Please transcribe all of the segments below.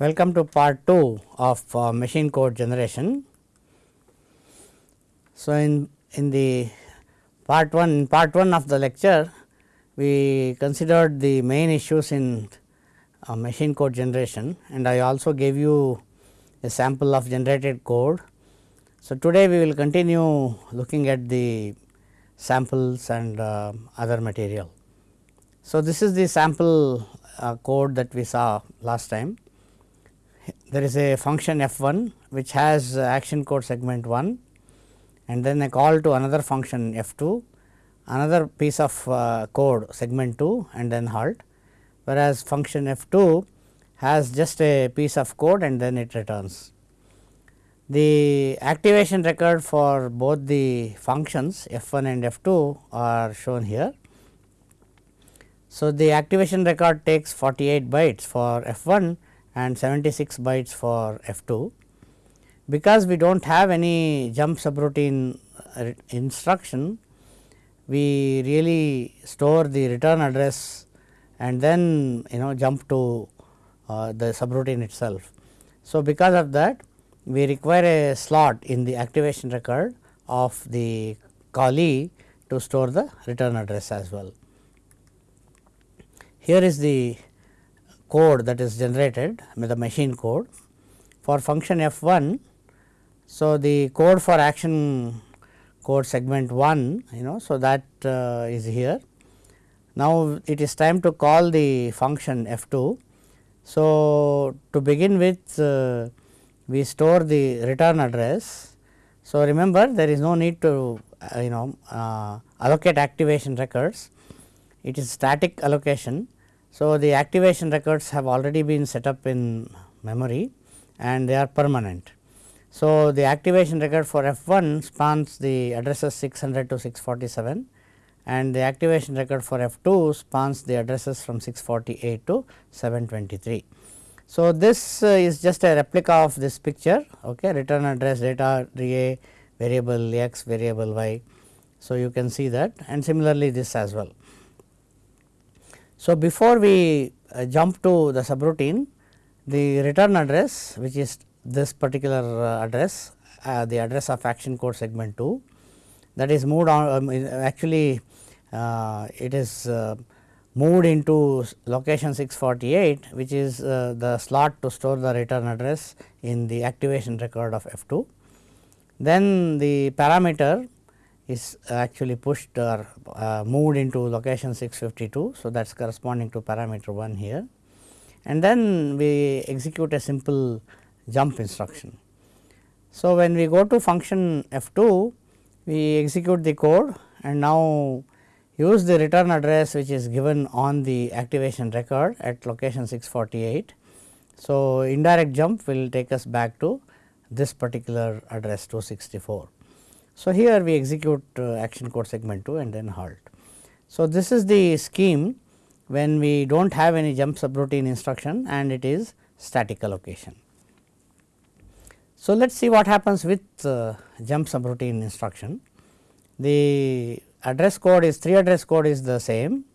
Welcome to part 2 of uh, machine code generation. So, in, in the part 1 in part 1 of the lecture we considered the main issues in uh, machine code generation and I also gave you a sample of generated code. So, today we will continue looking at the samples and uh, other material. So, this is the sample uh, code that we saw last time there is a function f 1 which has action code segment 1 and then a call to another function f 2 another piece of uh, code segment 2 and then halt whereas function f 2 has just a piece of code and then it returns. The activation record for both the functions f 1 and f 2 are shown here. So, the activation record takes 48 bytes for f 1 and 76 bytes for f 2. Because we do not have any jump subroutine uh, instruction, we really store the return address and then you know jump to uh, the subroutine itself. So, because of that we require a slot in the activation record of the callee to store the return address as well. Here is the code that is generated with the machine code for function f 1. So, the code for action code segment 1 you know. So, that uh, is here. Now, it is time to call the function f 2. So, to begin with uh, we store the return address. So, remember there is no need to uh, you know uh, allocate activation records, it is static allocation so, the activation records have already been set up in memory and they are permanent. So, the activation record for F 1 spans the addresses 600 to 647 and the activation record for F 2 spans the addresses from 648 to 723. So, this uh, is just a replica of this picture okay, return address data a variable x variable y. So, you can see that and similarly this as well. So, before we uh, jump to the subroutine, the return address which is this particular uh, address, uh, the address of action code segment 2 that is moved on um, actually uh, it is uh, moved into location 648 which is uh, the slot to store the return address in the activation record of F 2. Then the parameter is actually pushed or uh, moved into location 652. So, that is corresponding to parameter 1 here and then we execute a simple jump instruction. So, when we go to function f 2 we execute the code and now use the return address which is given on the activation record at location 648. So, indirect jump will take us back to this particular address 264. So, here we execute uh, action code segment 2 and then halt. So, this is the scheme when we do not have any jump subroutine instruction and it is static allocation. So, let us see what happens with uh, jump subroutine instruction. The address code is 3 address code is the same,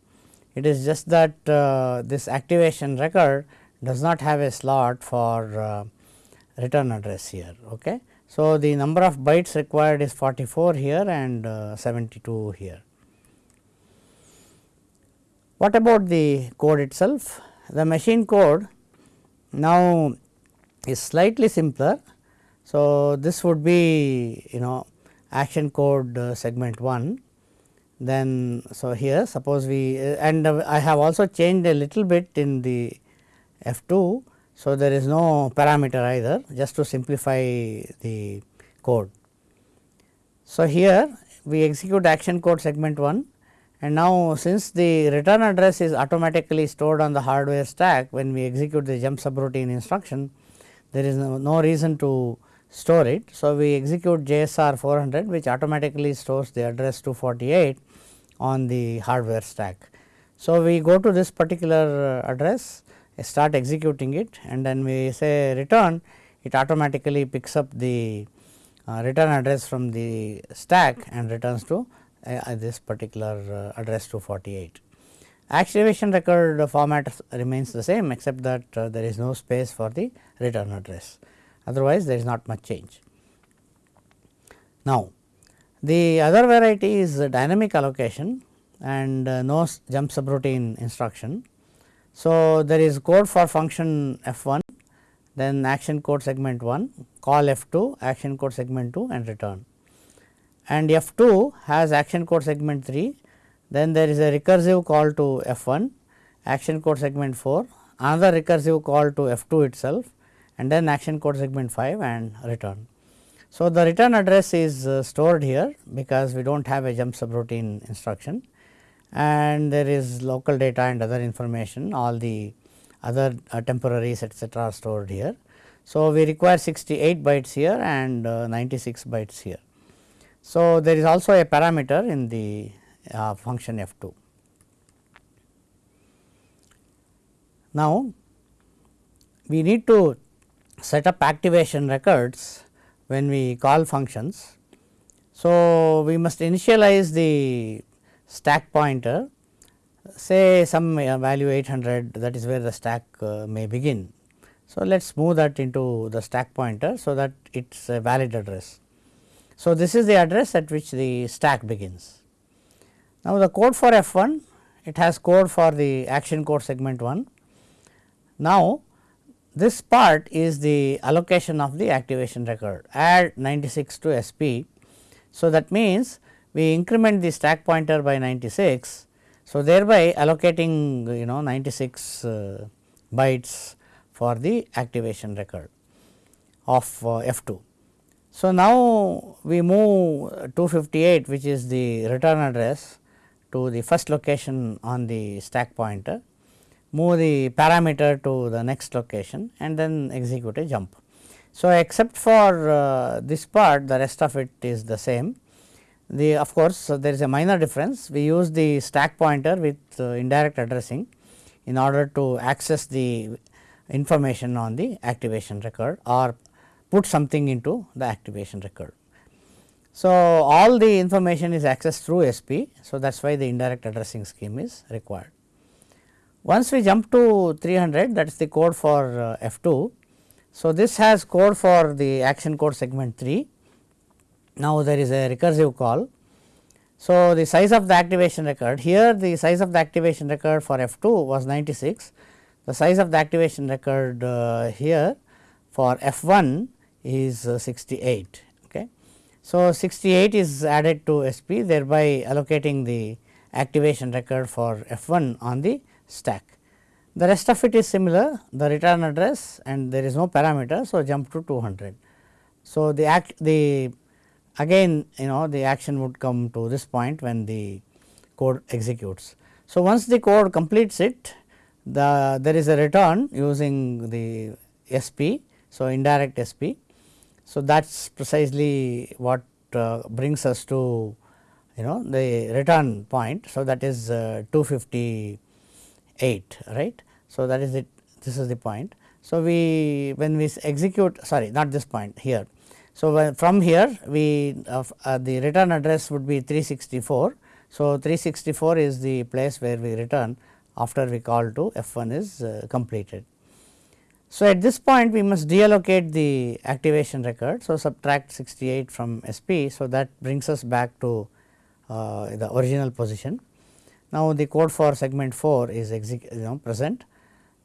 it is just that uh, this activation record does not have a slot for uh, return address here. Okay. So, the number of bytes required is 44 here and uh, 72 here. What about the code itself? The machine code now is slightly simpler. So, this would be you know action code uh, segment 1 then so here suppose we uh, and uh, I have also changed a little bit in the F 2 so, there is no parameter either just to simplify the code. So, here we execute action code segment 1 and now since the return address is automatically stored on the hardware stack when we execute the jump subroutine instruction there is no, no reason to store it. So, we execute JSR 400 which automatically stores the address 248 on the hardware stack. So, we go to this particular address start executing it and then we say return it automatically picks up the uh, return address from the stack and returns to uh, this particular uh, address 248. activation record format remains the same except that uh, there is no space for the return address otherwise there is not much change. Now, the other variety is dynamic allocation and uh, no jump subroutine instruction. So, there is code for function f 1 then action code segment 1 call f 2 action code segment 2 and return and f 2 has action code segment 3 then there is a recursive call to f 1 action code segment 4 another recursive call to f 2 itself and then action code segment 5 and return. So, the return address is uh, stored here because we do not have a jump subroutine instruction and there is local data and other information all the other uh, temporaries etcetera are stored here. So, we require 68 bytes here and uh, 96 bytes here. So, there is also a parameter in the uh, function f 2. Now, we need to set up activation records when we call functions. So, we must initialize the stack pointer say some uh, value 800 that is where the stack uh, may begin. So, let us move that into the stack pointer so that it is a valid address. So, this is the address at which the stack begins. Now, the code for F 1 it has code for the action code segment 1. Now, this part is the allocation of the activation record add 96 to SP. So, that means we increment the stack pointer by 96. So, thereby allocating you know 96 uh, bytes for the activation record of uh, F 2. So, now we move 258 which is the return address to the first location on the stack pointer move the parameter to the next location and then execute a jump. So, except for uh, this part the rest of it is the same. The of course, so there is a minor difference we use the stack pointer with uh, indirect addressing in order to access the information on the activation record or put something into the activation record. So, all the information is accessed through SP. So, that is why the indirect addressing scheme is required. Once we jump to 300 that is the code for uh, F 2. So, this has code for the action code segment 3. Now, there is a recursive call. So, the size of the activation record here the size of the activation record for F 2 was 96. The size of the activation record uh, here for F 1 is uh, 68. Okay. So, 68 is added to SP thereby allocating the activation record for F 1 on the stack. The rest of it is similar the return address and there is no parameter. So, jump to 200. So, the act the again you know the action would come to this point when the code executes. So, once the code completes it the there is a return using the SP. So, indirect SP. So, that is precisely what uh, brings us to you know the return point. So, that is uh, 250 8 right. So, that is it this is the point. So, we when we execute sorry not this point here. So, from here we uh, the return address would be 364. So, 364 is the place where we return after we call to f 1 is uh, completed. So, at this point we must deallocate the activation record. So, subtract 68 from SP. So, that brings us back to uh, the original position. Now, the code for segment 4 is you know present.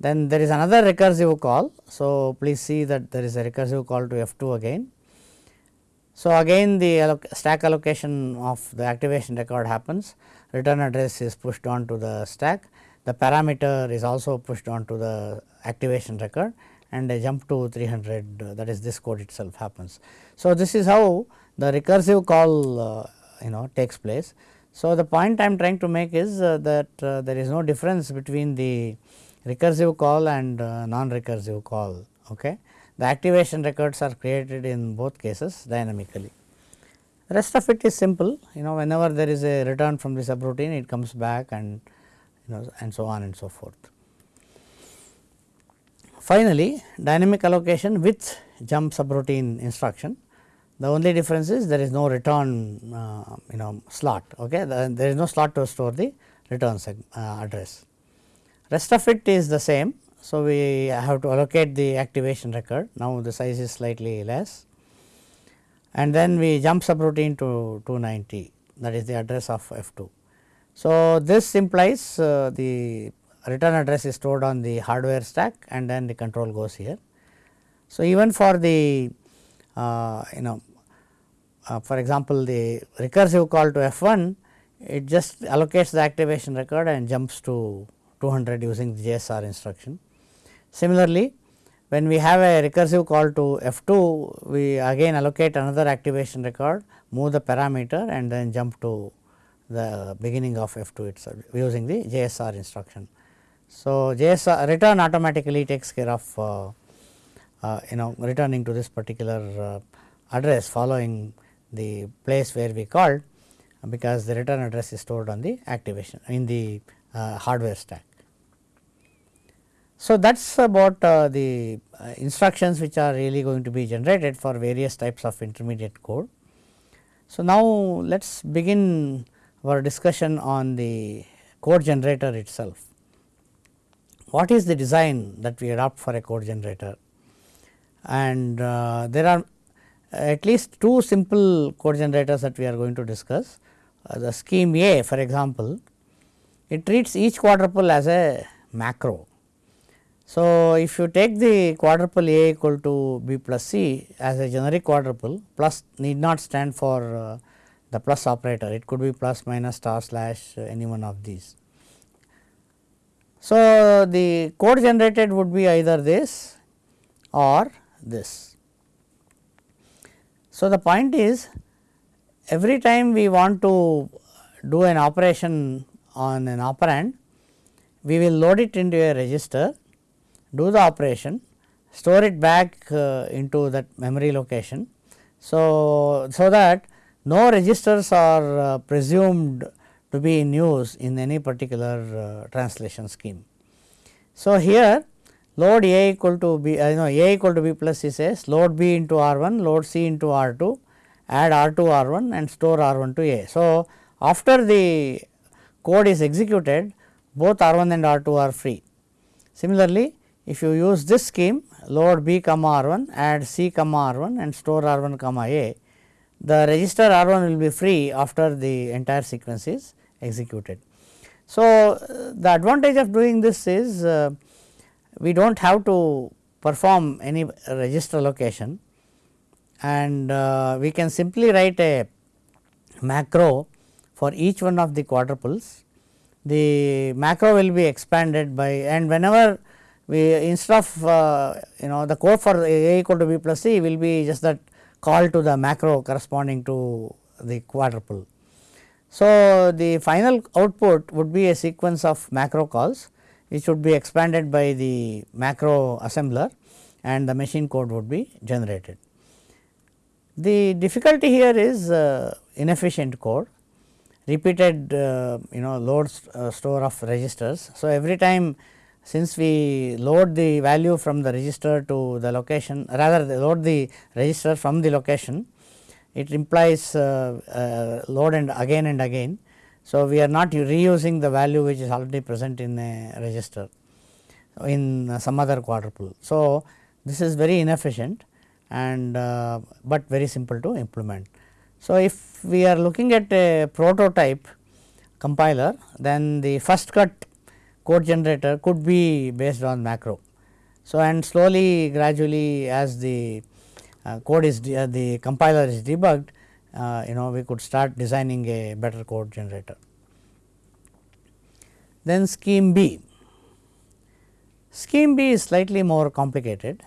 Then there is another recursive call. So, please see that there is a recursive call to F 2 again. So, again the alloc stack allocation of the activation record happens, return address is pushed on to the stack, the parameter is also pushed on to the activation record and a jump to 300 uh, that is this code itself happens. So, this is how the recursive call uh, you know takes place. So, the point I am trying to make is uh, that uh, there is no difference between the recursive call and uh, non-recursive call. Okay. The activation records are created in both cases dynamically. The rest of it is simple you know whenever there is a return from the subroutine it comes back and you know and so on and so forth. Finally, dynamic allocation with jump subroutine instruction the only difference is there is no return uh, you know slot okay the, there is no slot to store the return uh, address. Rest of it is the same. So, we have to allocate the activation record now the size is slightly less and then we jump subroutine to 290 that is the address of F 2. So, this implies uh, the return address is stored on the hardware stack and then the control goes here. So, even for the uh, you know uh, for example, the recursive call to F 1 it just allocates the activation record and jumps to 200 using the JSR instruction. Similarly, when we have a recursive call to F 2 we again allocate another activation record move the parameter and then jump to the beginning of F 2 itself using the JSR instruction. So, JSR return automatically takes care of uh, uh, you know returning to this particular uh, address following the place where we called because the return address is stored on the activation in the uh, hardware stack. So, that is about uh, the uh, instructions which are really going to be generated for various types of intermediate code. So, now let us begin our discussion on the code generator itself. What is the design that we adopt for a code generator? And uh, there are at least two simple code generators that we are going to discuss. Uh, the scheme A for example, it treats each quadruple as a macro. So, if you take the quadruple A equal to B plus C as a generic quadruple plus need not stand for uh, the plus operator it could be plus minus star slash uh, any one of these. So, the code generated would be either this or this. So, the point is every time we want to do an operation on an operand, we will load it into a register, do the operation, store it back uh, into that memory location. So, so that no registers are uh, presumed to be in use in any particular uh, translation scheme. So, here load A equal to B, uh, know A equal to B plus C says load B into R 1, load C into R 2, add R 2 R 1 and store R 1 to A. So, after the code is executed both R 1 and R 2 are free. Similarly, if you use this scheme load B comma R 1 add C comma R 1 and store R 1 comma A, the register R 1 will be free after the entire sequence is executed. So, uh, the advantage of doing this is uh, we do not have to perform any register allocation and uh, we can simply write a macro for each one of the quadruples. The macro will be expanded by and whenever we instead of uh, you know the code for a equal to b plus c will be just that call to the macro corresponding to the quadruple. So, the final output would be a sequence of macro calls which would be expanded by the macro assembler and the machine code would be generated. The difficulty here is uh, inefficient code, repeated uh, you know load uh, store of registers. So, every time since we load the value from the register to the location rather load the register from the location, it implies uh, uh, load and again and again so, we are not reusing the value which is already present in a register in some other quadruple. So, this is very inefficient and uh, but very simple to implement. So, if we are looking at a prototype compiler then the first cut code generator could be based on macro. So, and slowly gradually as the uh, code is uh, the compiler is debugged uh, you know we could start designing a better code generator. Then scheme B. Scheme B is slightly more complicated.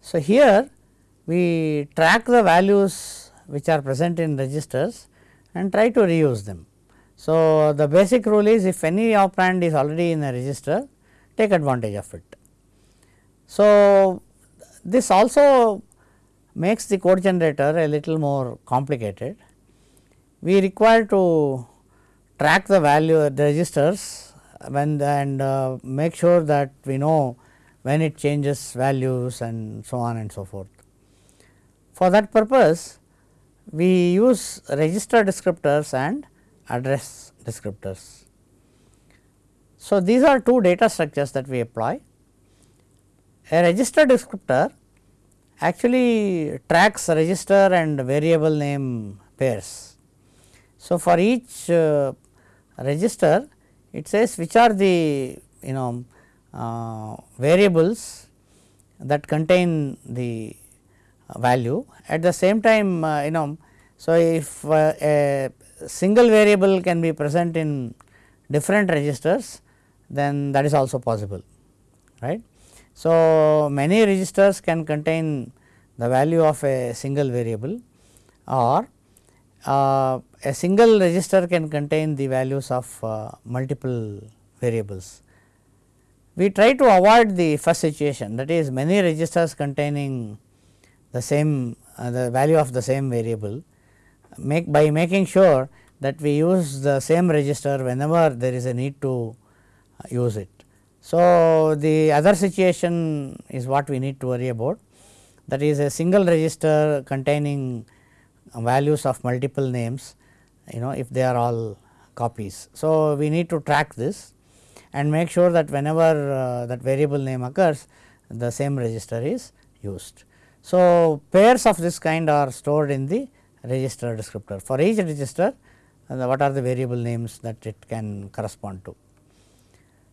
So, here we track the values which are present in registers and try to reuse them. So, the basic rule is if any operand is already in a register take advantage of it. So, this also makes the code generator a little more complicated. We require to track the value of the registers when and uh, make sure that we know when it changes values and so on and so forth. For that purpose we use register descriptors and address descriptors. So, these are two data structures that we apply. A register descriptor actually tracks register and variable name pairs. So, for each uh, register it says which are the you know uh, variables that contain the value at the same time uh, you know. So, if uh, a single variable can be present in different registers then that is also possible right. So, many registers can contain the value of a single variable or uh, a single register can contain the values of uh, multiple variables. We try to avoid the first situation that is many registers containing the same uh, the value of the same variable make by making sure that we use the same register whenever there is a need to uh, use it. So, the other situation is what we need to worry about that is a single register containing values of multiple names you know if they are all copies. So, we need to track this and make sure that whenever uh, that variable name occurs the same register is used. So, pairs of this kind are stored in the register descriptor for each register uh, what are the variable names that it can correspond to.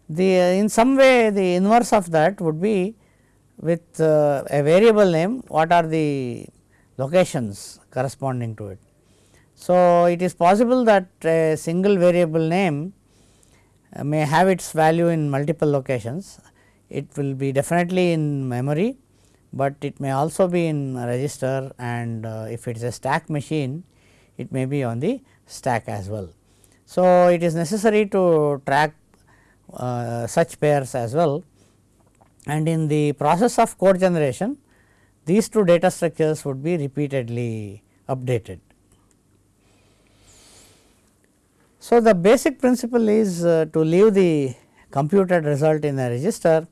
The uh, in some way the inverse of that would be with uh, a variable name what are the locations corresponding to it. So, it is possible that a single variable name uh, may have its value in multiple locations. It will be definitely in memory, but it may also be in register and uh, if it is a stack machine it may be on the stack as well. So, it is necessary to track uh, such pairs as well and in the process of code generation these two data structures would be repeatedly updated. So, the basic principle is uh, to leave the computed result in a register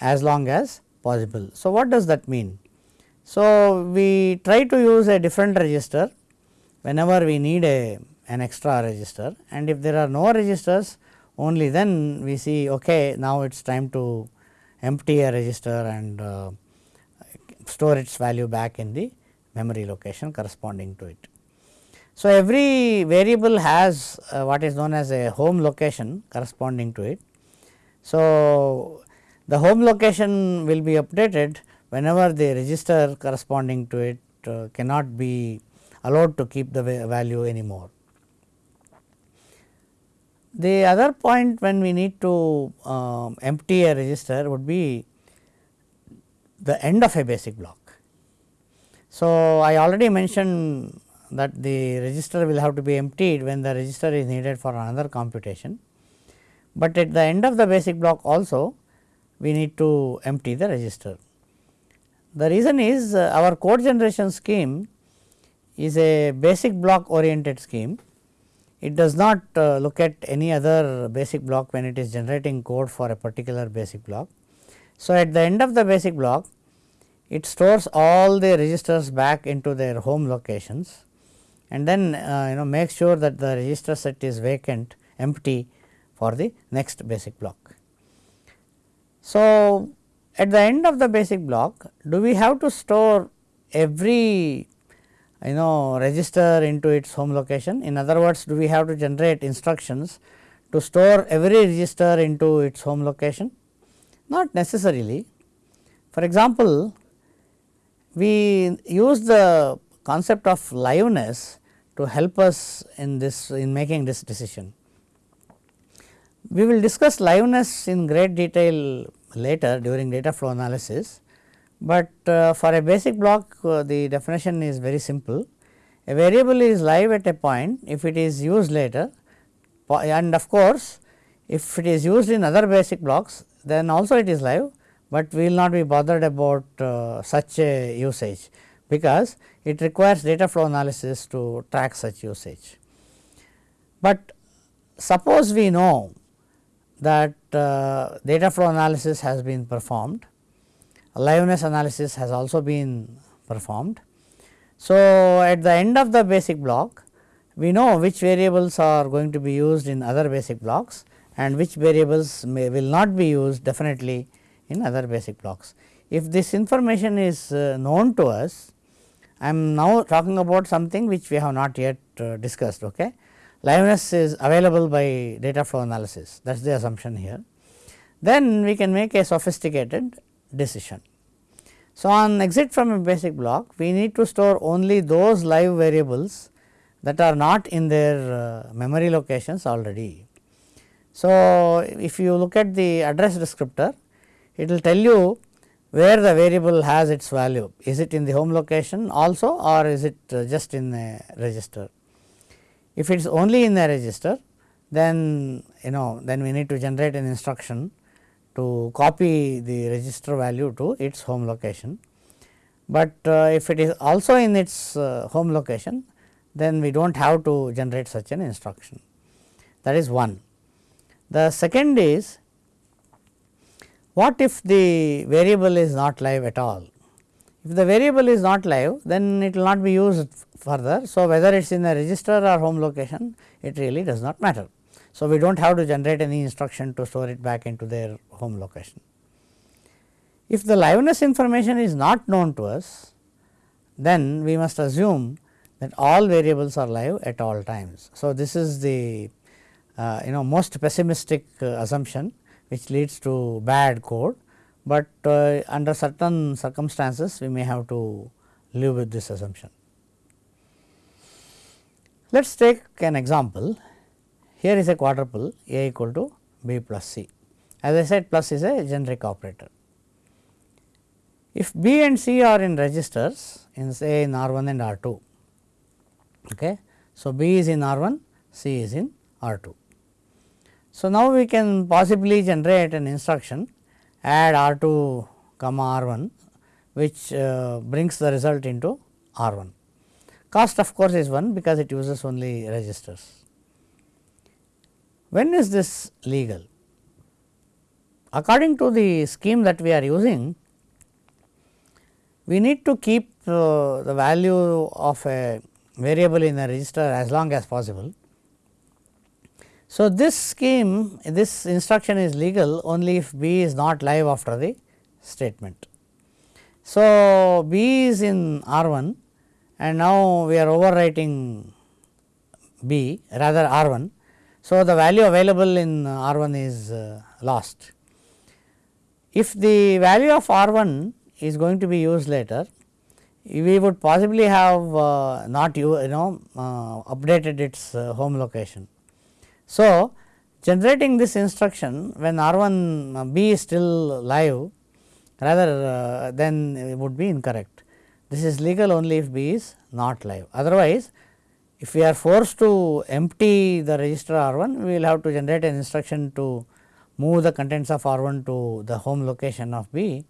as long as possible. So, what does that mean? So, we try to use a different register whenever we need a an extra register and if there are no registers only then we see okay now it is time to empty a register and uh, store its value back in the memory location corresponding to it. So, every variable has uh, what is known as a home location corresponding to it. So, the home location will be updated whenever the register corresponding to it uh, cannot be allowed to keep the value anymore. The other point when we need to uh, empty a register would be the end of a basic block. So, I already mentioned that the register will have to be emptied when the register is needed for another computation, but at the end of the basic block also we need to empty the register. The reason is uh, our code generation scheme is a basic block oriented scheme. It does not uh, look at any other basic block when it is generating code for a particular basic block. So, at the end of the basic block it stores all the registers back into their home locations and then uh, you know make sure that the register set is vacant empty for the next basic block. So, at the end of the basic block do we have to store every you know register into its home location in other words do we have to generate instructions to store every register into its home location not necessarily. For example, we use the concept of liveness to help us in this in making this decision. We will discuss liveness in great detail later during data flow analysis, but uh, for a basic block uh, the definition is very simple. A variable is live at a point if it is used later and of course, if it is used in other basic blocks then also it is live but we will not be bothered about uh, such a usage because it requires data flow analysis to track such usage. But suppose we know that uh, data flow analysis has been performed, liveness analysis has also been performed. So, at the end of the basic block we know which variables are going to be used in other basic blocks and which variables may will not be used definitely in other basic blocks. If this information is uh, known to us, I am now talking about something which we have not yet uh, discussed. Okay. Liveness is available by data flow analysis that is the assumption here. Then we can make a sophisticated decision. So, on exit from a basic block we need to store only those live variables that are not in their uh, memory locations already. So, if you look at the address descriptor it will tell you where the variable has its value is it in the home location also or is it uh, just in a register. If it is only in the register then you know then we need to generate an instruction to copy the register value to its home location. But uh, if it is also in its uh, home location then we do not have to generate such an instruction that is one. The second is what if the variable is not live at all? If the variable is not live then it will not be used further. So, whether it is in a register or home location it really does not matter. So, we do not have to generate any instruction to store it back into their home location. If the liveness information is not known to us then we must assume that all variables are live at all times. So, this is the uh, you know most pessimistic uh, assumption which leads to bad code, but uh, under certain circumstances we may have to live with this assumption. Let us take an example. Here is a quadruple A equal to B plus C. As I said plus is a generic operator. If B and C are in registers in say in R 1 and R 2, okay. so B is in R 1, C is in R 2. So, now we can possibly generate an instruction add R 2 comma R 1 which uh, brings the result into R 1. Cost of course, is 1 because it uses only registers. When is this legal? According to the scheme that we are using, we need to keep uh, the value of a variable in a register as long as possible so, this scheme this instruction is legal only if B is not live after the statement. So, B is in R 1 and now we are overwriting B rather R 1. So, the value available in R 1 is uh, lost. If the value of R 1 is going to be used later, we would possibly have uh, not you, know uh, updated its home location. So, generating this instruction when R 1 uh, B is still live rather then it would be incorrect. This is legal only if B is not live. Otherwise, if we are forced to empty the register R 1, we will have to generate an instruction to move the contents of R 1 to the home location of B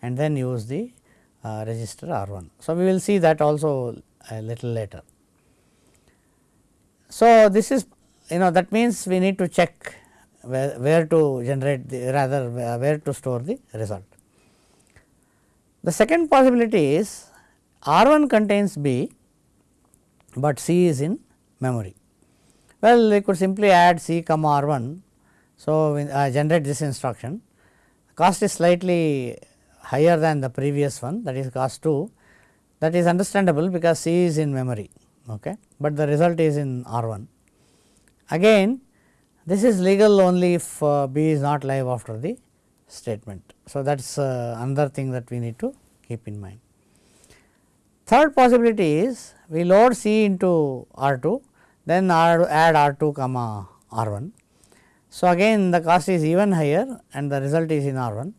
and then use the uh, register R 1. So, we will see that also a little later. So, this is you know that means we need to check where, where to generate the rather where to store the result. The second possibility is R 1 contains B, but C is in memory. Well, we could simply add C comma R 1. So, uh, generate this instruction cost is slightly higher than the previous one that is cost 2 that is understandable because C is in memory, okay, but the result is in R 1. Again this is legal only if uh, B is not live after the statement. So, that is uh, another thing that we need to keep in mind. Third possibility is we load C into R 2 then R, add R 2 comma R 1. So, again the cost is even higher and the result is in R 1.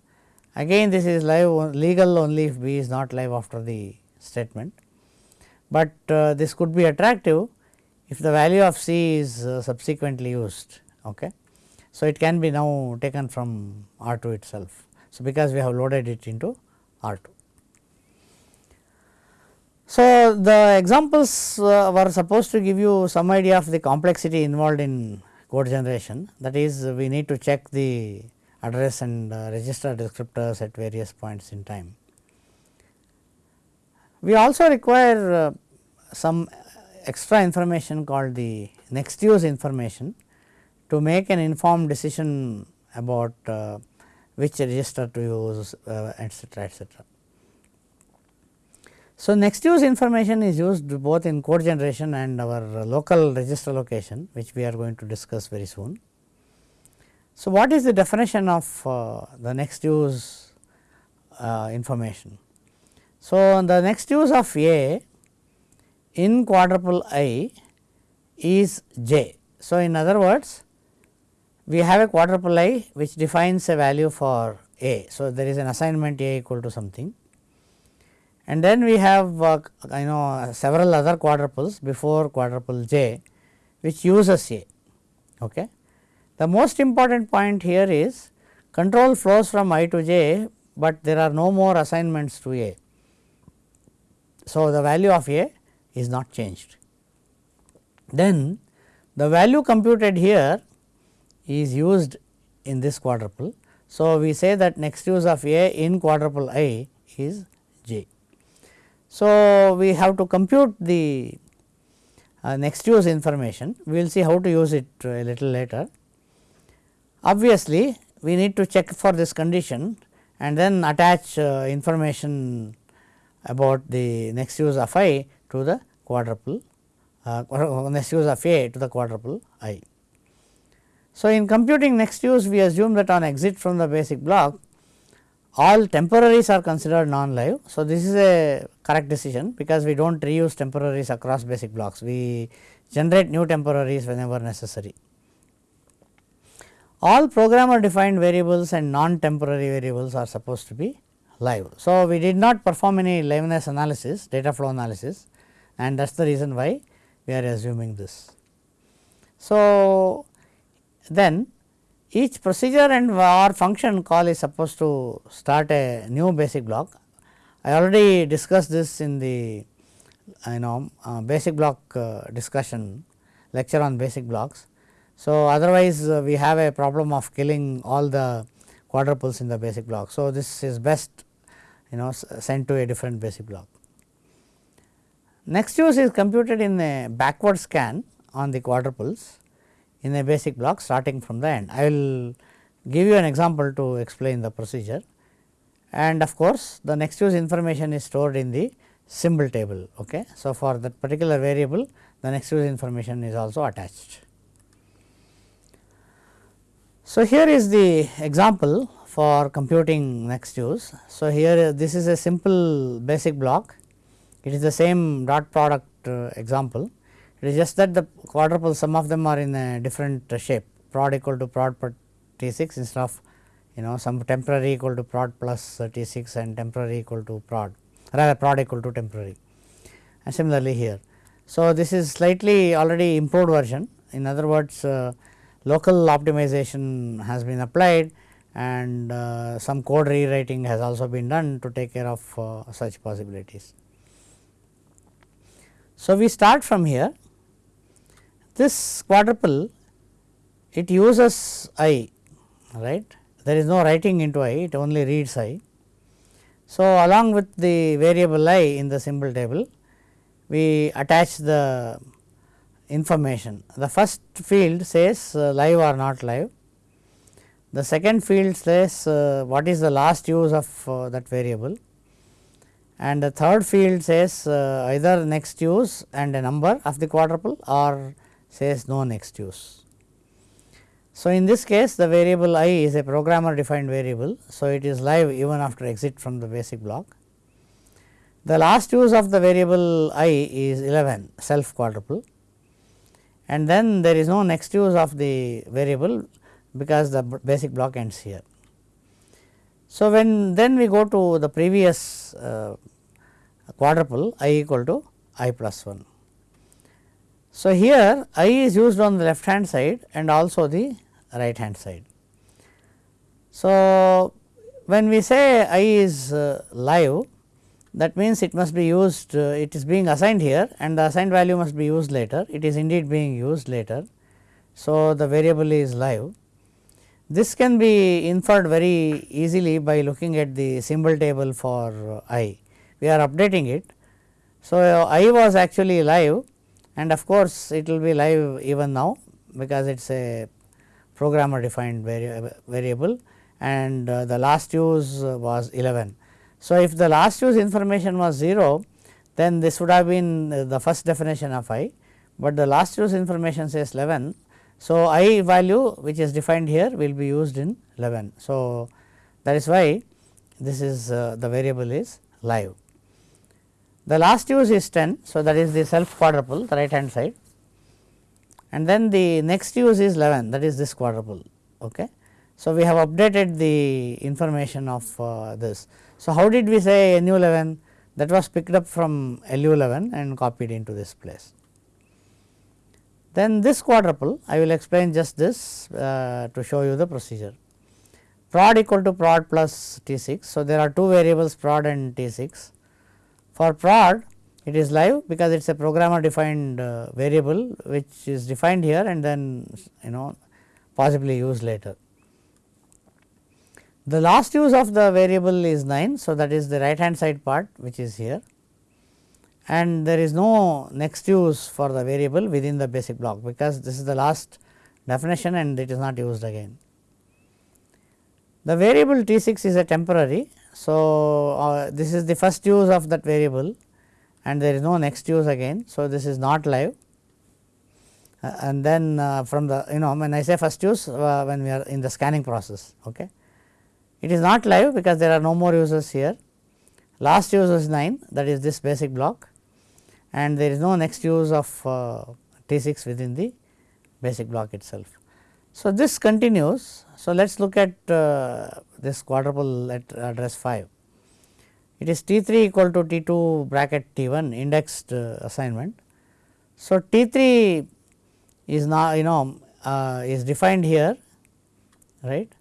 Again this is live legal only if B is not live after the statement, but uh, this could be attractive if the value of C is uh, subsequently used. Okay. So, it can be now taken from R 2 itself. So, because we have loaded it into R 2. So, the examples uh, were supposed to give you some idea of the complexity involved in code generation that is we need to check the address and uh, register descriptors at various points in time. We also require uh, some extra information called the next use information to make an informed decision about uh, which register to use uh, etcetera etcetera. So, next use information is used both in code generation and our local register allocation which we are going to discuss very soon. So, what is the definition of uh, the next use uh, information? So, the next use of A in quadruple i is j. So, in other words we have a quadruple i which defines a value for a. So, there is an assignment a equal to something and then we have uh, you know several other quadruples before quadruple j which uses a. Okay. The most important point here is control flows from i to j, but there are no more assignments to a. So, the value of a is not changed. Then the value computed here is used in this quadruple. So, we say that next use of a in quadruple i is j. So, we have to compute the uh, next use information, we will see how to use it a little later. Obviously, we need to check for this condition and then attach uh, information about the next use of i to the quadruple uh, next use of a to the quadruple i. So, in computing next use we assume that on exit from the basic block all temporaries are considered non-live. So, this is a correct decision because we do not reuse temporaries across basic blocks, we generate new temporaries whenever necessary all programmer defined variables and non temporary variables are supposed to be live. So, we did not perform any liveness analysis data flow analysis and that is the reason why we are assuming this. So, then each procedure and or function call is supposed to start a new basic block. I already discussed this in the you know uh, basic block uh, discussion lecture on basic blocks. So, otherwise uh, we have a problem of killing all the quadruples in the basic block. So, this is best you know sent to a different basic block. Next use is computed in a backward scan on the quadruples in a basic block starting from the end. I will give you an example to explain the procedure and of course, the next use information is stored in the symbol table. Okay. So, for that particular variable the next use information is also attached. So, here is the example for computing next use. So, here this is a simple basic block, it is the same dot product uh, example, it is just that the quadruple some of them are in a different shape prod equal to prod per T 6 instead of you know some temporary equal to prod plus T 6 and temporary equal to prod rather prod equal to temporary and similarly here. So, this is slightly already improved version in other words uh, local optimization has been applied and uh, some code rewriting has also been done to take care of uh, such possibilities. So, we start from here this quadruple it uses i right there is no writing into i it only reads i. So, along with the variable i in the symbol table we attach the information. The first field says uh, live or not live. The second field says uh, what is the last use of uh, that variable and the third field says uh, either next use and a number of the quadruple or says no next use. So, in this case the variable i is a programmer defined variable. So, it is live even after exit from the basic block. The last use of the variable i is 11 self quadruple and then there is no next use of the variable because the basic block ends here. So, when then we go to the previous uh, quadruple i equal to i plus 1. So, here i is used on the left hand side and also the right hand side. So, when we say i is uh, live that means it must be used uh, it is being assigned here and the assigned value must be used later it is indeed being used later. So, the variable is live. This can be inferred very easily by looking at the symbol table for i. We are updating it. So, i was actually live and of course, it will be live even now because it is a programmer defined vari variable and uh, the last use was 11. So, if the last use information was 0 then this would have been the first definition of i, but the last use information says 11. So, i value which is defined here will be used in 11. So, that is why this is uh, the variable is live. The last use is 10. So, that is the self quadruple the right hand side and then the next use is 11 that is this quadruple. Okay. So, we have updated the information of uh, this. So, how did we say NU 11 that was picked up from LU 11 and copied into this place. Then this quadruple I will explain just this uh, to show you the procedure. Prod equal to prod plus T 6. So, there are two variables prod and T 6. For prod it is live because it is a programmer defined uh, variable which is defined here and then you know possibly used later. The last use of the variable is 9. So, that is the right hand side part which is here and there is no next use for the variable within the basic block because this is the last definition and it is not used again. The variable T 6 is a temporary. So, uh, this is the first use of that variable and there is no next use again. So, this is not live uh, and then uh, from the you know when I say first use uh, when we are in the scanning process. Okay. It is not live because there are no more users here. Last use is 9 that is this basic block and there is no next use of uh, T 6 within the basic block itself. So, this continues. So, let us look at uh, this quadruple at address 5. It is T 3 equal to T 2 bracket T 1 indexed uh, assignment. So, T 3 is now you know uh, is defined here right.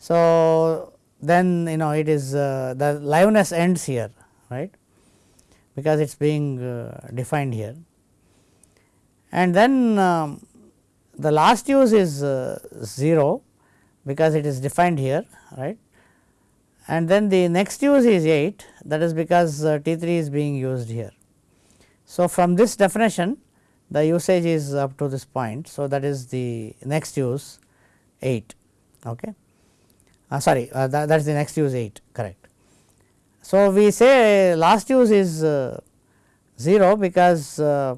So, then you know it is uh, the liveness ends here right because it is being uh, defined here. And then um, the last use is uh, 0 because it is defined here right and then the next use is 8 that is because uh, T 3 is being used here. So, from this definition the usage is up to this point. So, that is the next use 8 okay. Uh, sorry uh, that, that is the next use 8 correct. So, we say last use is uh, 0 because uh,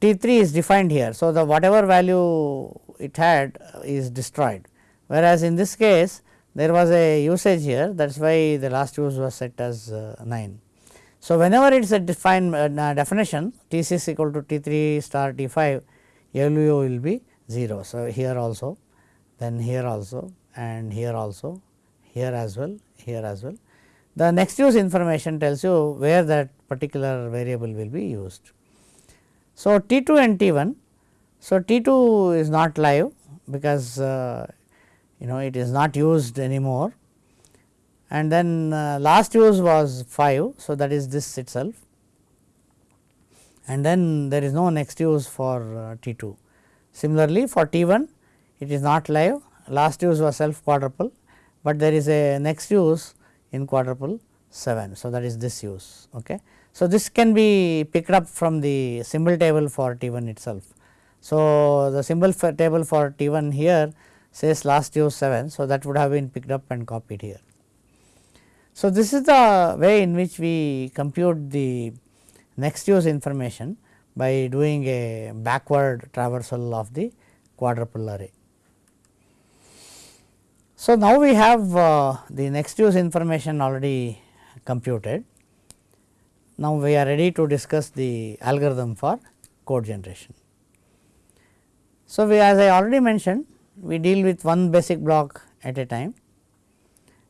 T 3 is defined here. So, the whatever value it had is destroyed whereas, in this case there was a usage here that is why the last use was set as uh, 9. So, whenever it is a defined uh, definition T 6 equal to T 3 star T 5 LU will be 0. So, here also then here also and here also here as well here as well the next use information tells you where that particular variable will be used. So, T 2 and T 1. So, T 2 is not live because uh, you know it is not used anymore and then uh, last use was 5. So, that is this itself and then there is no next use for uh, T 2. Similarly, for T 1 it is not live last use was self quadruple, but there is a next use in quadruple 7. So, that is this use. Okay. So, this can be picked up from the symbol table for T 1 itself. So, the symbol for table for T 1 here says last use 7. So, that would have been picked up and copied here. So, this is the way in which we compute the next use information by doing a backward traversal of the quadruple array. So, now we have uh, the next use information already computed. Now, we are ready to discuss the algorithm for code generation. So, we as I already mentioned we deal with one basic block at a time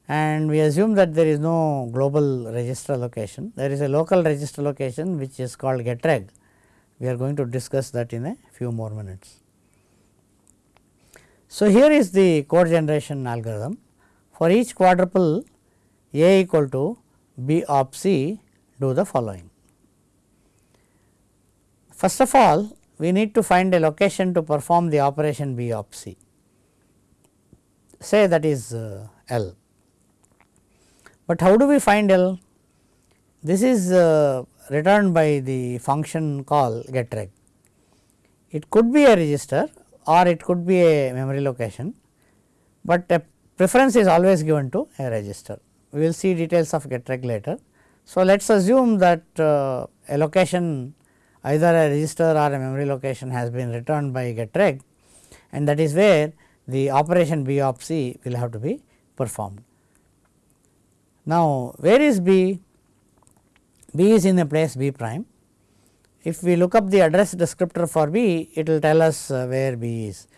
and we assume that there is no global register allocation. There is a local register allocation which is called getreg. We are going to discuss that in a few more minutes. So, here is the code generation algorithm for each quadruple A equal to B of C do the following. First of all we need to find a location to perform the operation B of C say that is uh, L. But how do we find L? This is uh, returned by the function call getreg. It could be a register or it could be a memory location, but a preference is always given to a register. We will see details of getreg later. So, let us assume that uh, a location either a register or a memory location has been returned by getreg and that is where the operation B of C will have to be performed. Now, where is B? B is in a place B prime. If we look up the address descriptor for B, it will tell us uh, where B is.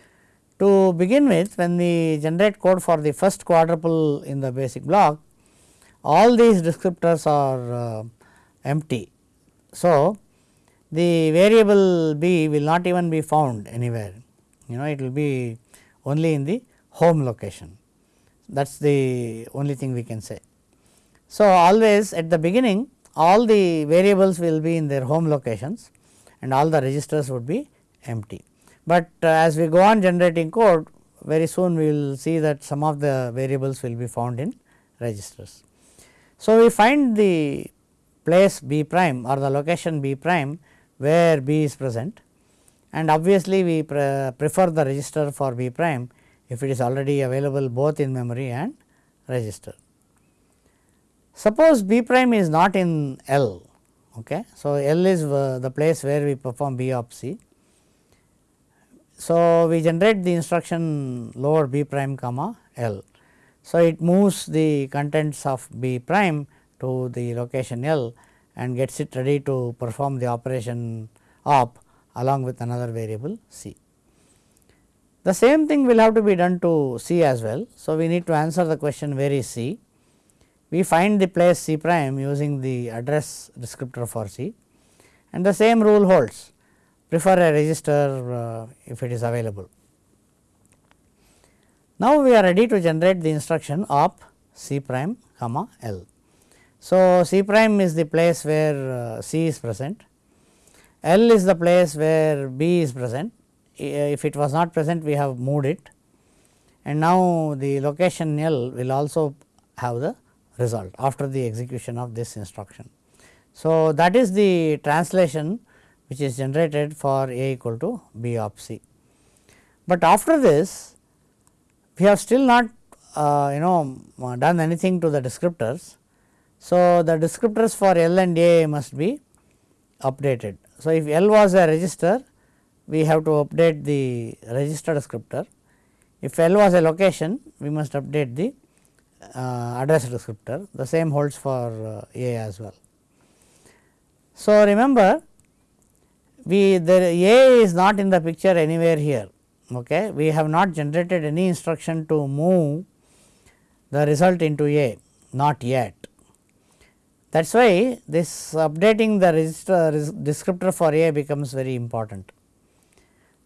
To begin with, when we generate code for the first quadruple in the basic block, all these descriptors are uh, empty. So, the variable B will not even be found anywhere, you know it will be only in the home location that is the only thing we can say. So, always at the beginning all the variables will be in their home locations and all the registers would be empty. But uh, as we go on generating code very soon we will see that some of the variables will be found in registers. So, we find the place B prime or the location B prime where B is present and obviously we pre prefer the register for B prime if it is already available both in memory and register. Suppose B prime is not in L. Okay. So, L is the place where we perform B of C. So, we generate the instruction load B prime comma L. So, it moves the contents of B prime to the location L and gets it ready to perform the operation op along with another variable C. The same thing will have to be done to C as well. So, we need to answer the question where is C. We find the place C prime using the address descriptor for C and the same rule holds prefer a register uh, if it is available. Now, we are ready to generate the instruction op C prime comma L. So, C prime is the place where uh, C is present, L is the place where B is present if it was not present we have moved it and now the location L will also have the result after the execution of this instruction. So, that is the translation which is generated for A equal to B of C. But after this we have still not uh, you know done anything to the descriptors. So, the descriptors for L and A must be updated. So, if L was a register we have to update the register descriptor. If L was a location, we must update the uh, address descriptor. The same holds for uh, A as well. So, remember we the A is not in the picture anywhere here. Okay. We have not generated any instruction to move the result into A not yet. That is why this updating the register descriptor for A becomes very important.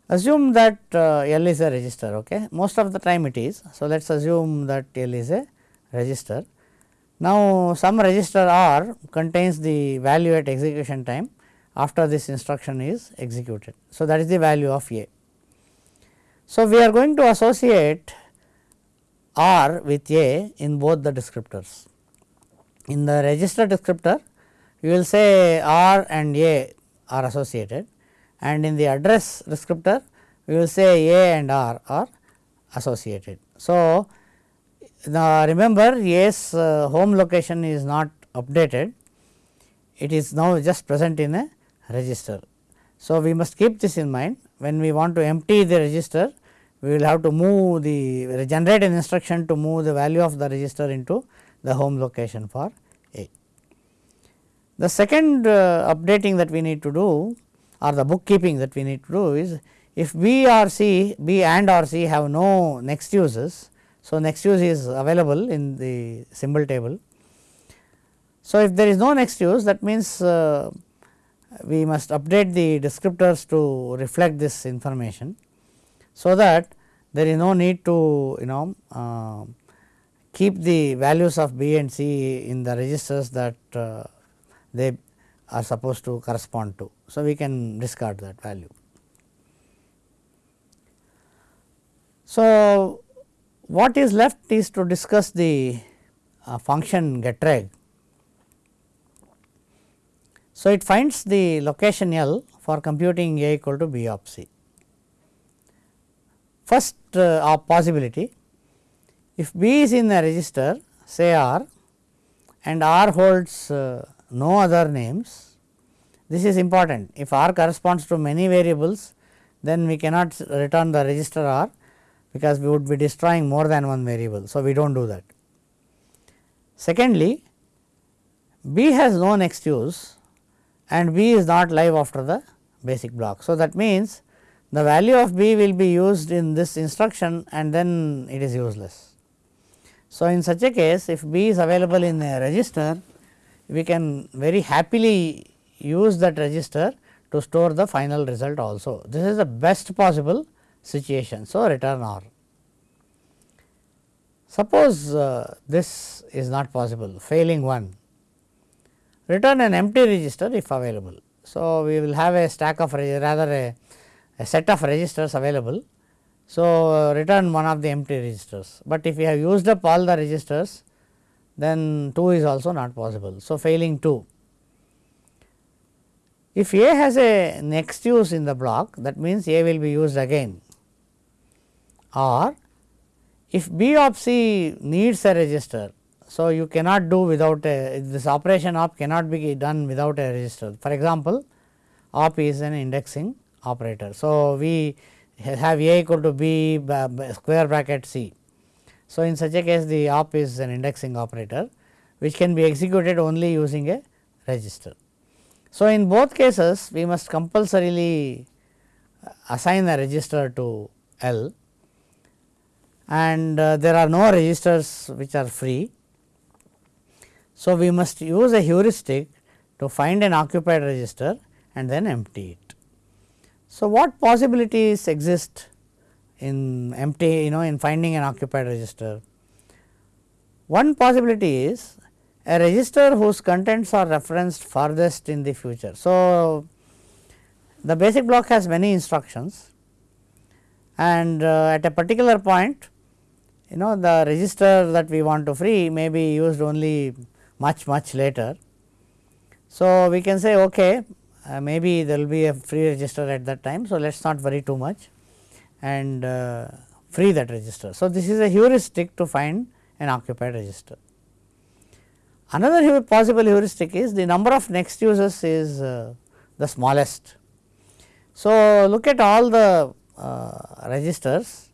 Assume that uh, L is a register, okay. most of the time it is. So, let us assume that L is a register. Now, some register R contains the value at execution time after this instruction is executed. So, that is the value of A. So, we are going to associate R with A in both the descriptors. In the register descriptor, you will say R and A are associated and in the address descriptor we will say A and R are associated. So, now remember A's uh, home location is not updated, it is now just present in a register. So, we must keep this in mind when we want to empty the register we will have to move the generate an instruction to move the value of the register into the home location for A. The second uh, updating that we need to do or the bookkeeping that we need to do is if B or C, B and or C have no next uses. So, next use is available in the symbol table. So, if there is no next use that means uh, we must update the descriptors to reflect this information. So, that there is no need to you know uh, keep the values of B and C in the registers that uh, they are supposed to correspond to. So, we can discard that value. So, what is left is to discuss the uh, function getreg. So, it finds the location L for computing A equal to B of C. First uh, possibility, if B is in a register say R and R holds uh, no other names, this is important. If R corresponds to many variables, then we cannot return the register R because we would be destroying more than one variable. So, we do not do that. Secondly, B has no next use and B is not live after the basic block. So, that means the value of B will be used in this instruction and then it is useless. So, in such a case if B is available in a register, we can very happily use that register to store the final result also. This is the best possible situation. So, return R. Suppose uh, this is not possible failing 1 return an empty register if available. So, we will have a stack of rather a, a set of registers available. So, uh, return one of the empty registers, but if we have used up all the registers then 2 is also not possible. So, failing 2. If A has a next use in the block that means A will be used again or if B of C needs a register. So, you cannot do without a this operation op cannot be done without a register. For example, op is an indexing operator. So, we have A equal to B square bracket C. So, in such a case the op is an indexing operator which can be executed only using a register. So, in both cases we must compulsorily assign a register to L and uh, there are no registers which are free. So, we must use a heuristic to find an occupied register and then empty it. So, what possibilities exist in empty you know in finding an occupied register? One possibility is a register whose contents are referenced farthest in the future. So, the basic block has many instructions and uh, at a particular point you know the register that we want to free may be used only much much later. So, we can say okay uh, maybe there will be a free register at that time. So, let us not worry too much and uh, free that register. So, this is a heuristic to find an occupied register. Another possible heuristic is the number of next uses is uh, the smallest. So, look at all the uh, registers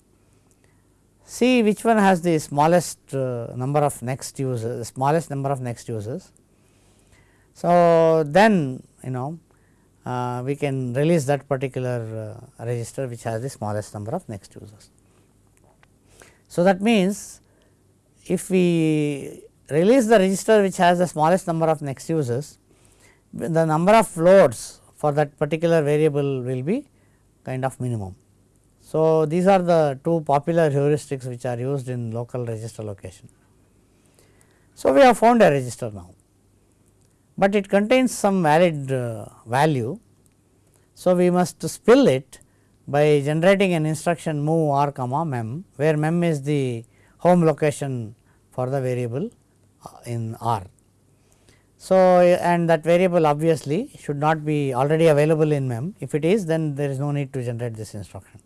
see which one has the smallest uh, number of next uses, smallest number of next uses. So, then you know we can release that particular uh, register which has the smallest number of next users. So, that means if we release the register which has the smallest number of next users, the number of loads for that particular variable will be kind of minimum. So, these are the two popular heuristics which are used in local register allocation. So, we have found a register now, but it contains some valid uh, value. So, we must spill it by generating an instruction move r comma mem, where mem is the home location for the variable uh, in r. So, and that variable obviously should not be already available in mem. If it is, then there is no need to generate this instruction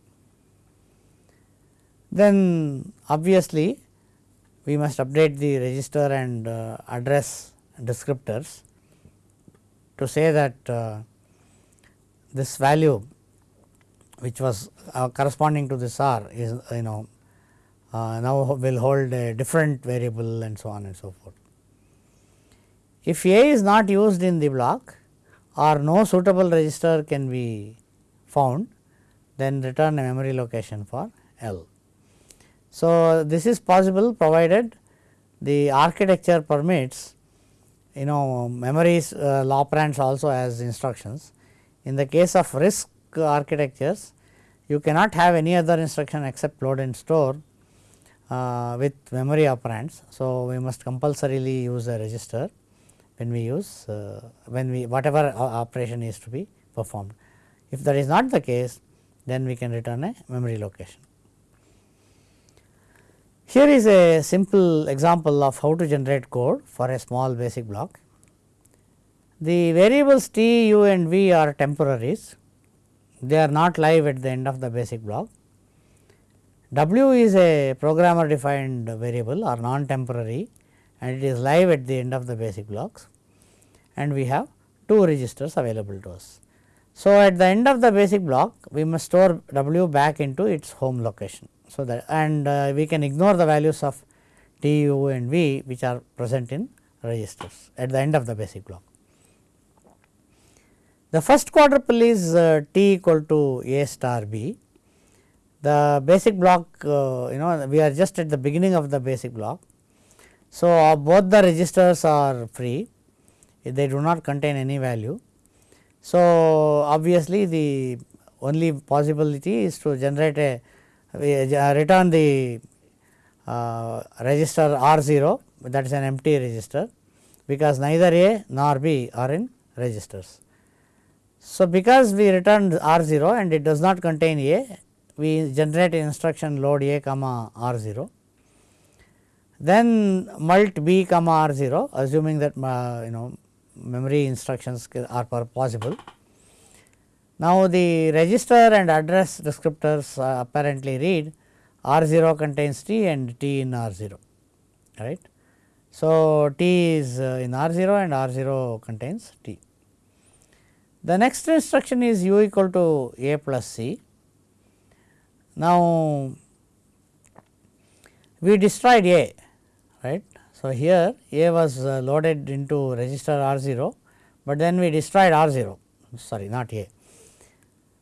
then obviously we must update the register and uh, address descriptors to say that uh, this value which was uh, corresponding to this r is you know uh, now will hold a different variable and so on and so forth. If A is not used in the block or no suitable register can be found then return a memory location for L. So, this is possible provided the architecture permits you know memories uh, operands also as instructions. In the case of RISC architectures you cannot have any other instruction except load and store uh, with memory operands. So, we must compulsorily use a register when we use uh, when we whatever operation is to be performed. If that is not the case then we can return a memory location. Here is a simple example of how to generate code for a small basic block. The variables t, u and v are temporaries, they are not live at the end of the basic block. W is a programmer defined variable or non temporary and it is live at the end of the basic blocks and we have two registers available to us. So, at the end of the basic block we must store W back into its home location. So, that and uh, we can ignore the values of T, U and V which are present in registers at the end of the basic block. The first quadruple is uh, T equal to A star B. The basic block uh, you know we are just at the beginning of the basic block. So, uh, both the registers are free they do not contain any value. So, obviously, the only possibility is to generate a uh, return the uh, register R 0 that is an empty register because neither A nor B are in registers. So, because we returned R 0 and it does not contain A, we generate instruction load A comma R 0 then mult b comma r 0 assuming that uh, you know memory instructions are possible. Now, the register and address descriptors uh, apparently read R 0 contains T and T in R 0 right. So, T is uh, in R 0 and R 0 contains T. The next instruction is u equal to a plus c. Now, we destroyed a right so, here A was uh, loaded into register R 0, but then we destroyed R 0 sorry not A.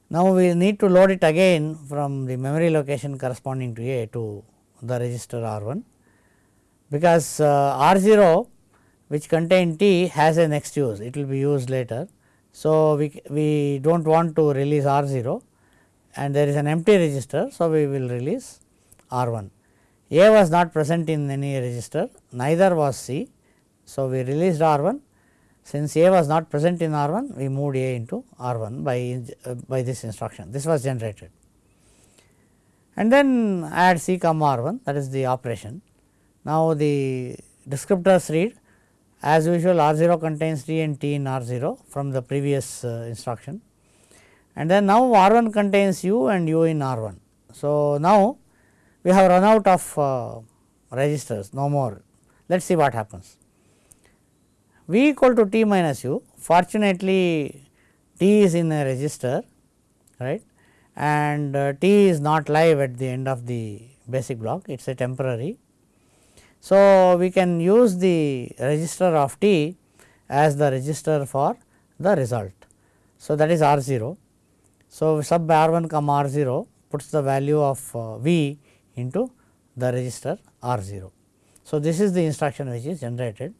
Now, we need to load it again from the memory location corresponding to A to the register R 1, because uh, R 0 which contain T has a next use it will be used later. So, we, we do not want to release R 0 and there is an empty register. So, we will release R 1. A was not present in any register, neither was C. So, we released R 1. Since A was not present in R 1, we moved A into R 1 by, uh, by this instruction. This was generated. And then add C comma R 1 that is the operation. Now, the descriptors read as usual R 0 contains T and T in R 0 from the previous uh, instruction and then now R 1 contains U and U in R 1. So, now we have run out of uh, registers no more. Let us see what happens. V equal to t minus u fortunately t is in a register right and uh, t is not live at the end of the basic block it is a temporary. So, we can use the register of t as the register for the result. So, that is R 0. So, sub R 1 comma R 0 puts the value of uh, V into the register R 0. So, this is the instruction which is generated.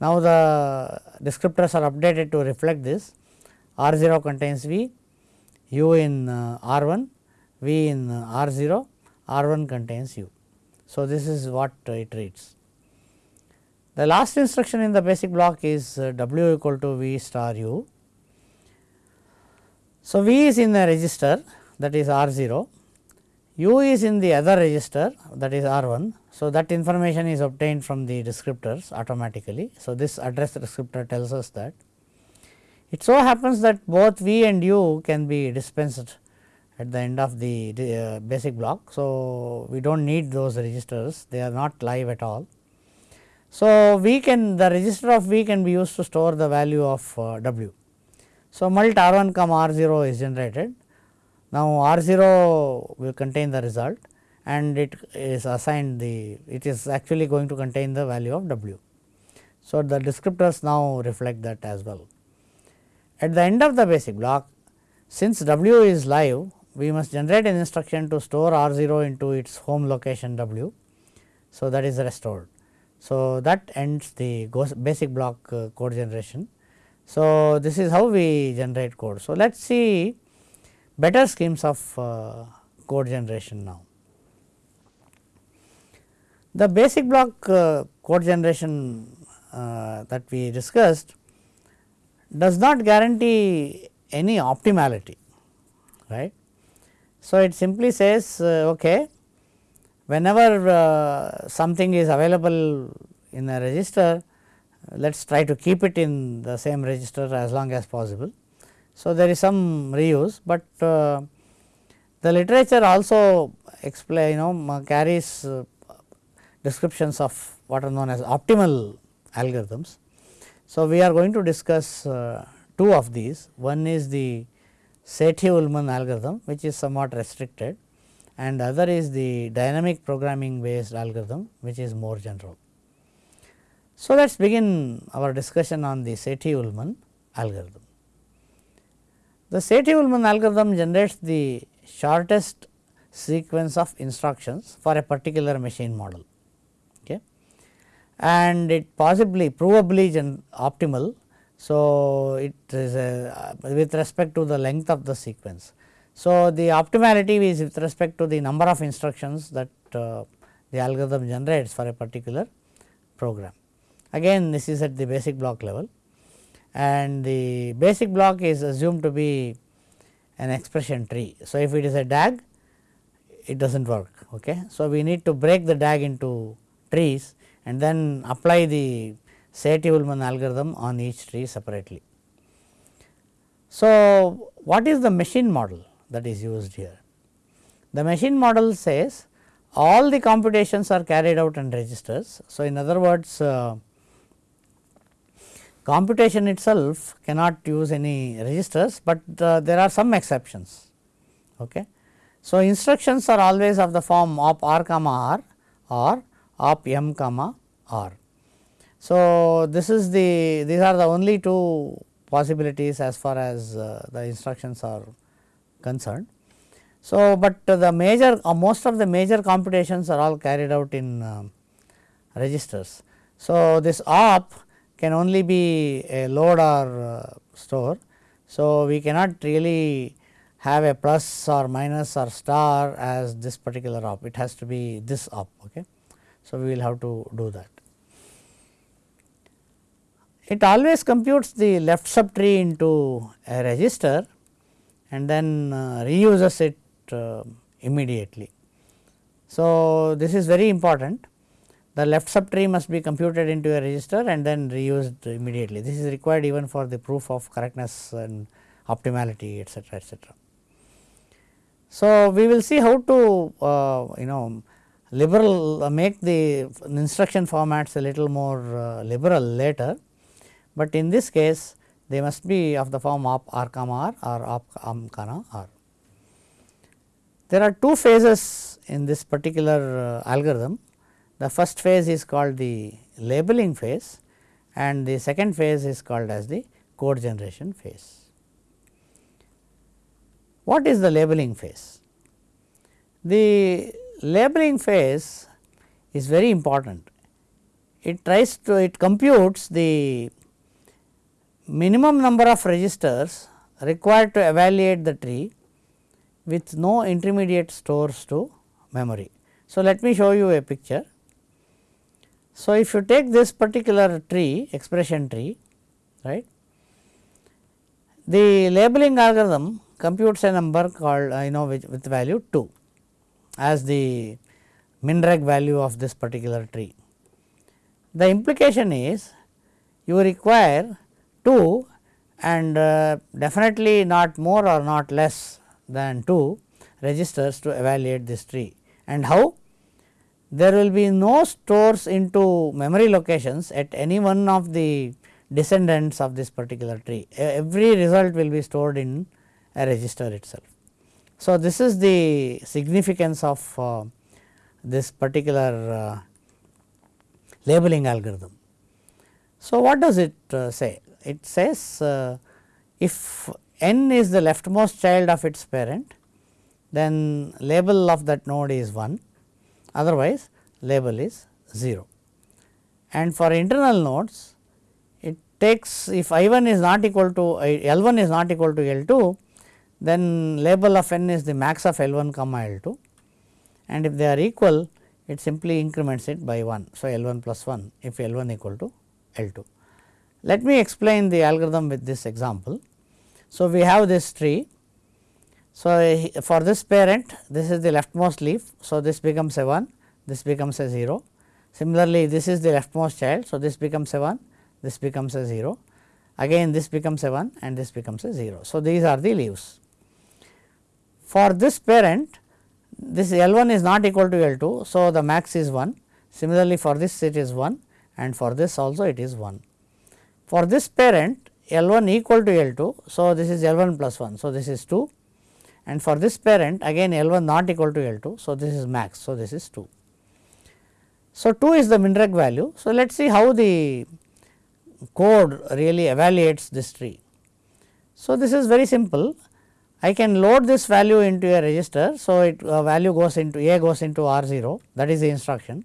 Now, the descriptors are updated to reflect this R 0 contains V, U in uh, R 1, V in uh, R 0, R 1 contains U. So, this is what it reads. The last instruction in the basic block is uh, W equal to V star U. So, V is in the register that is R 0 u is in the other register that is R 1. So, that information is obtained from the descriptors automatically. So, this address descriptor tells us that. It so happens that both V and U can be dispensed at the end of the, uh, basic block. So, we do not need those registers they are not live at all. So, we can the register of V can be used to store the value of uh, W. So, mult R 1 comma R 0 is generated now, R 0 will contain the result and it is assigned the it is actually going to contain the value of W. So, the descriptors now reflect that as well. At the end of the basic block since W is live we must generate an instruction to store R 0 into its home location W. So, that is restored. So, that ends the basic block uh, code generation. So, this is how we generate code. So, let us see better schemes of uh, code generation now. The basic block uh, code generation uh, that we discussed does not guarantee any optimality right. So, it simply says okay whenever uh, something is available in a register let us try to keep it in the same register as long as possible. So, there is some reuse, but uh, the literature also explain you know carries uh, descriptions of what are known as optimal algorithms. So, we are going to discuss uh, two of these one is the Sethi-Ullman algorithm which is somewhat restricted and other is the dynamic programming based algorithm which is more general. So, let us begin our discussion on the Sethi-Ullman algorithm. The Sethi-Ullman algorithm generates the shortest sequence of instructions for a particular machine model okay. and it possibly provably is optimal. So, it is a, with respect to the length of the sequence. So, the optimality is with respect to the number of instructions that uh, the algorithm generates for a particular program. Again this is at the basic block level and the basic block is assumed to be an expression tree. So, if it is a DAG it does not work. Okay. So, we need to break the DAG into trees and then apply the Sethi-Ullman algorithm on each tree separately. So, what is the machine model that is used here? The machine model says all the computations are carried out in registers. So, in other words uh, computation itself cannot use any registers, but uh, there are some exceptions. Okay. So, instructions are always of the form op r comma r or op m comma r. So, this is the these are the only two possibilities as far as uh, the instructions are concerned. So, but the major uh, most of the major computations are all carried out in uh, registers. So, this op can only be a load or uh, store. So, we cannot really have a plus or minus or star as this particular op, it has to be this op. Okay. So, we will have to do that. It always computes the left subtree into a register and then uh, reuses it uh, immediately. So, this is very important the left subtree must be computed into a register and then reused immediately. This is required even for the proof of correctness and optimality etcetera etcetera. So, we will see how to uh, you know liberal uh, make the instruction formats a little more uh, liberal later, but in this case they must be of the form op r comma r or op um comma r. There are two phases in this particular uh, algorithm the first phase is called the labeling phase and the second phase is called as the code generation phase. What is the labeling phase? The labeling phase is very important. It tries to it computes the minimum number of registers required to evaluate the tree with no intermediate stores to memory. So, let me show you a picture. So, if you take this particular tree expression tree right the labeling algorithm computes a number called you know with, with value 2 as the minreg value of this particular tree. The implication is you require 2 and uh, definitely not more or not less than 2 registers to evaluate this tree and how there will be no stores into memory locations at any one of the descendants of this particular tree. Every result will be stored in a register itself. So, this is the significance of uh, this particular uh, labeling algorithm. So, what does it uh, say? It says uh, if n is the leftmost child of its parent, then label of that node is 1 otherwise label is 0. And for internal nodes it takes if I 1 is not equal to L 1 is not equal to L 2 then label of n is the max of L 1 comma L 2 and if they are equal it simply increments it by 1. So, L 1 plus 1 if L 1 equal to L 2. Let me explain the algorithm with this example. So, we have this tree so, for this parent this is the leftmost leaf. So, this becomes a 1, this becomes a 0. Similarly, this is the leftmost child. So, this becomes a 1, this becomes a 0, again this becomes a 1 and this becomes a 0. So, these are the leaves. For this parent this L 1 is not equal to L 2. So, the max is 1 similarly for this it is 1 and for this also it is 1. For this parent L 1 equal to L 2. So, this is L 1 plus 1. So, this is 2 and for this parent again L 1 not equal to L 2. So, this is max. So, this is 2. So, 2 is the minreg value. So, let us see how the code really evaluates this tree. So, this is very simple. I can load this value into a register. So, it uh, value goes into A goes into R 0 that is the instruction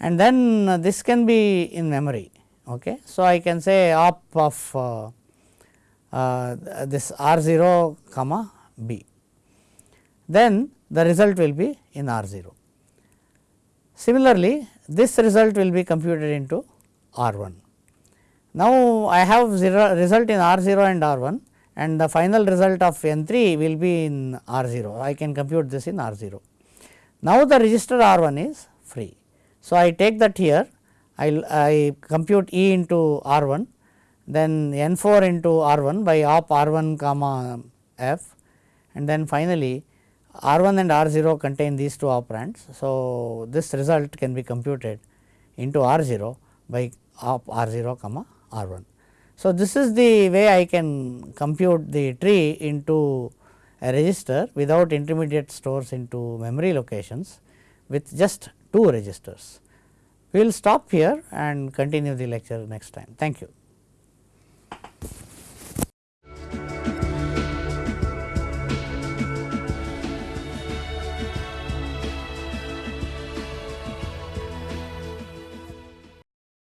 and then uh, this can be in memory. Okay. So, I can say op of uh, uh, this R 0 comma B then the result will be in R 0. Similarly, this result will be computed into R 1. Now, I have zero result in R 0 and R 1 and the final result of N 3 will be in R 0. I can compute this in R 0. Now, the register R 1 is free. So, I take that here I, I compute E into R 1 then N 4 into R 1 by op R 1 comma F and then finally, R 1 and R 0 contain these two operands. So, this result can be computed into R 0 by R 0 comma R 1. So, this is the way I can compute the tree into a register without intermediate stores into memory locations with just two registers. We will stop here and continue the lecture next time. Thank you.